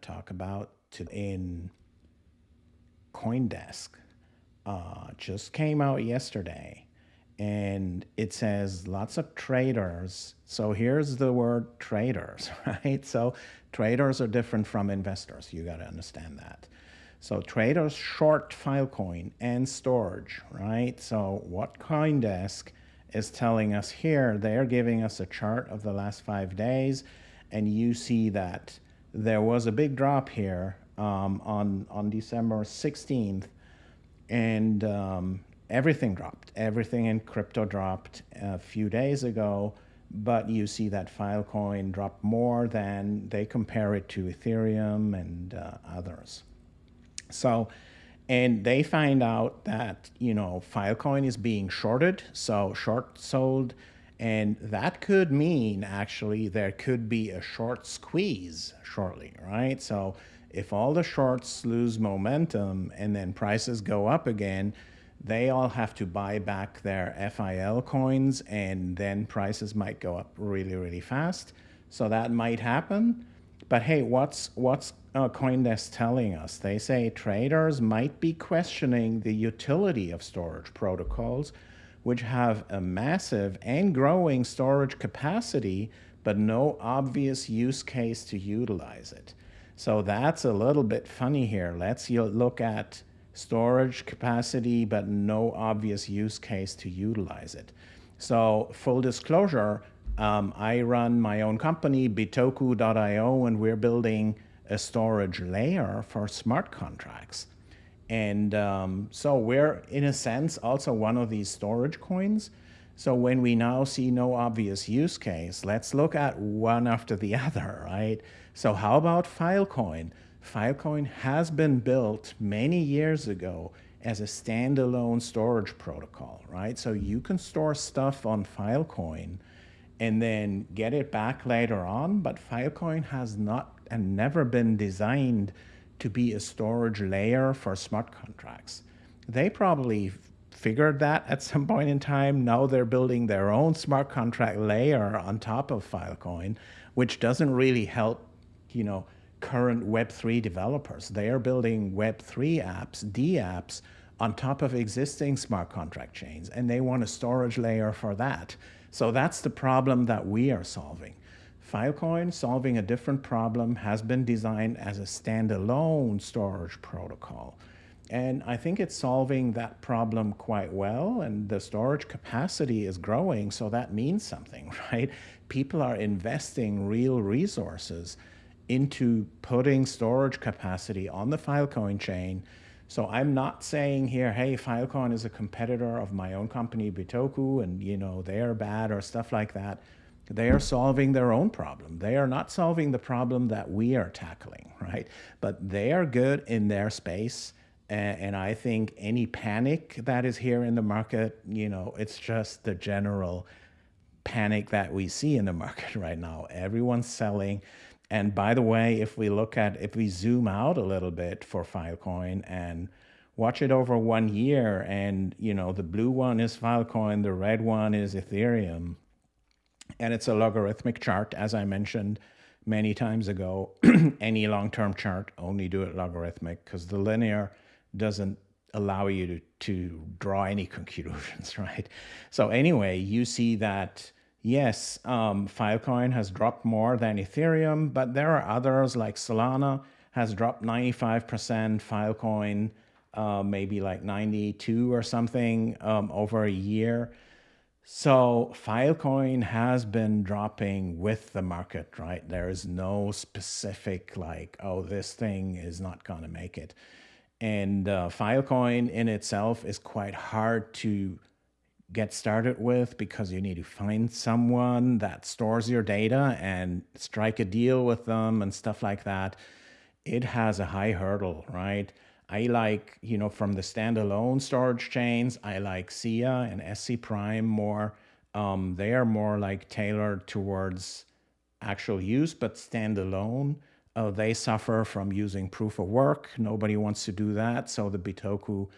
to talk about to, in CoinDesk. Uh, just came out yesterday and it says lots of traders. So here's the word traders, right? So traders are different from investors. You got to understand that. So traders short Filecoin and Storj, right? So what CoinDesk is telling us here, they're giving us a chart of the last five days, and you see that there was a big drop here um, on on December 16th, and um, everything dropped. Everything in crypto dropped a few days ago, but you see that Filecoin dropped more than they compare it to Ethereum and uh, others. So, and they find out that, you know, Filecoin is being shorted, so short sold, and that could mean actually there could be a short squeeze shortly, right? So if all the shorts lose momentum and then prices go up again, they all have to buy back their FIL coins and then prices might go up really, really fast. So that might happen. But hey, what's, what's uh, CoinDesk telling us? They say traders might be questioning the utility of storage protocols, which have a massive and growing storage capacity, but no obvious use case to utilize it. So that's a little bit funny here. Let's look at storage capacity, but no obvious use case to utilize it. So full disclosure, um, I run my own company, bitoku.io, and we're building a storage layer for smart contracts. And um, so we're, in a sense, also one of these storage coins. So when we now see no obvious use case, let's look at one after the other, right? So how about Filecoin? Filecoin has been built many years ago as a standalone storage protocol, right? So you can store stuff on Filecoin and then get it back later on, but Filecoin has not and never been designed to be a storage layer for smart contracts. They probably figured that at some point in time. Now they're building their own smart contract layer on top of Filecoin, which doesn't really help, you know, current Web3 developers. They are building Web3 apps, D apps, on top of existing smart contract chains, and they want a storage layer for that. So that's the problem that we are solving. Filecoin, solving a different problem, has been designed as a standalone storage protocol. And I think it's solving that problem quite well, and the storage capacity is growing, so that means something, right? People are investing real resources into putting storage capacity on the Filecoin chain. So I'm not saying here, hey, Filecoin is a competitor of my own company, Bitoku, and you know they're bad or stuff like that. They are solving their own problem. They are not solving the problem that we are tackling, right? But they are good in their space. And, I think any panic that is here in the market, you know, it's just the general panic that we see in the market right now. Everyone's selling. And by the way, if we look at, if we zoom out a little bit for Filecoin and watch it over one year and, you know, the blue one is Filecoin, the red one is Ethereum, and it's a logarithmic chart, as I mentioned many times ago, any long-term chart, only do it logarithmic because the linear doesn't allow you to, to draw any conclusions, right? So anyway, you see that yes, um, Filecoin has dropped more than Ethereum, but there are others like Solana has dropped 95%, Filecoin uh, maybe like 92 or something um, over a year. So Filecoin has been dropping with the market, right? There is no specific like, oh, this thing is not going to make it. And uh, Filecoin in itself is quite hard to get started with because you need to find someone that stores your data and strike a deal with them and stuff like that. It has a high hurdle, right? I like, you know, from the standalone storage chains, I like SIA and ScPrime more. Um, they are more like tailored towards actual use, but standalone. Uh, they suffer from using proof of work. Nobody wants to do that. So the Bitoku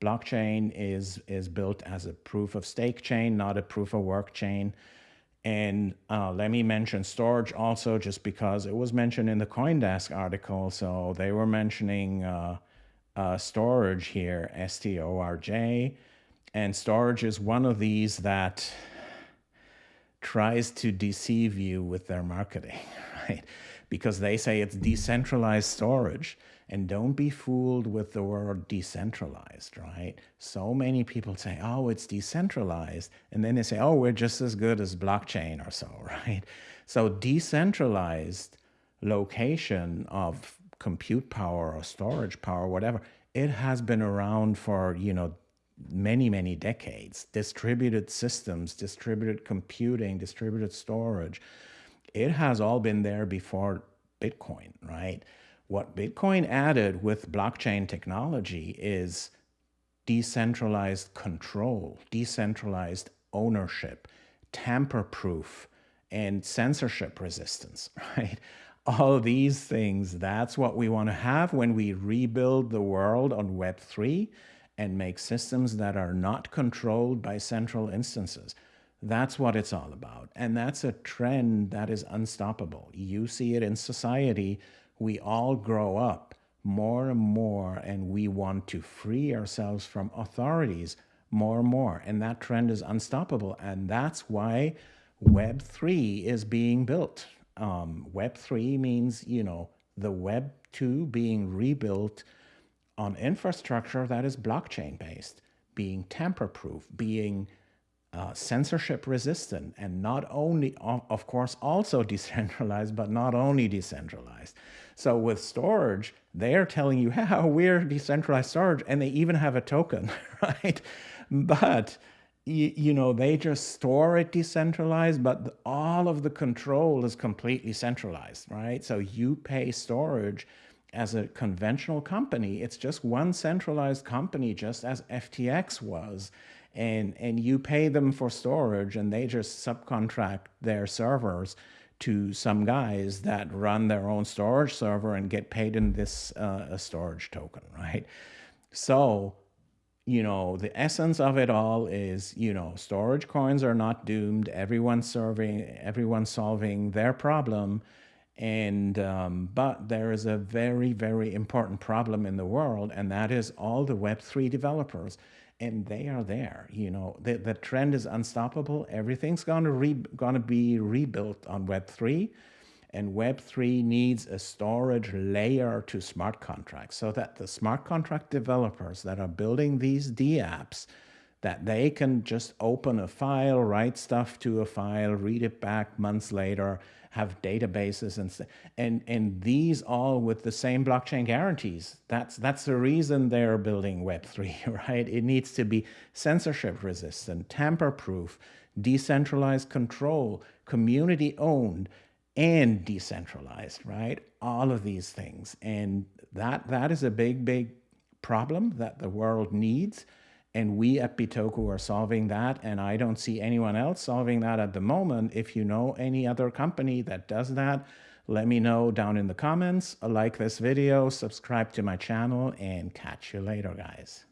blockchain is, is built as a proof of stake chain, not a proof of work chain. And uh, let me mention Storj also, just because it was mentioned in the CoinDesk article. So they were mentioning uh, uh, Storj here, S-T-O-R-J. And Storj is one of these that tries to deceive you with their marketing, right? Because they say it's decentralized storage. And don't be fooled with the word decentralized, right? So many people say, oh, it's decentralized. And then they say, oh, we're just as good as blockchain or so, right? So decentralized location of compute power or storage power, whatever, it has been around for, you know, many, many decades. Distributed systems, distributed computing, distributed storage, it has all been there before Bitcoin, right? What Bitcoin added with blockchain technology is decentralized control, decentralized ownership, tamper-proof, and censorship resistance, right? All these things, that's what we want to have when we rebuild the world on Web3 and make systems that are not controlled by central instances. That's what it's all about. And that's a trend that is unstoppable. You see it in society we all grow up more and more and we want to free ourselves from authorities more and more. And that trend is unstoppable. And that's why Web3 is being built. Um, Web3 means, you know, the Web 2 being rebuilt on infrastructure that is blockchain based, being tamper proof, being uh, censorship resistant, and not only, of course, also decentralized, but not only decentralized. So with Storj, they're telling you how we're decentralized storage, and they even have a token, right? But you, know, they just store it decentralized, but all of the control is completely centralized, right? So you pay Storj as a conventional company. It's just one centralized company, just as FTX was. And, and you pay them for storage and they just subcontract their servers to some guys that run their own storage server and get paid in this uh, Storj token, right? So, you know, the essence of it all is, you know, storage coins are not doomed. Everyone's serving, everyone's solving their problem. And, um, but there is a very, very important problem in the world, and that is all the Web3 developers and they are there. You know, the, the trend is unstoppable. Everything's gonna re, gonna be rebuilt on Web three, and Web three needs a storage layer to smart contracts so that the smart contract developers that are building these D apps that they can just open a file, write stuff to a file, read it back months later, have databases and and and these all with the same blockchain guarantees. That's that's the reason they're building Web3, right? It needs to be censorship resistant, tamper proof, decentralized control, community owned, and decentralized, right? All of these things. And that that is a big, big problem that the world needs. And we at Bitoku are solving that. And I don't see anyone else solving that at the moment. If you know any other company that does that, let me know down in the comments. Like this video, subscribe to my channel, and catch you later, guys.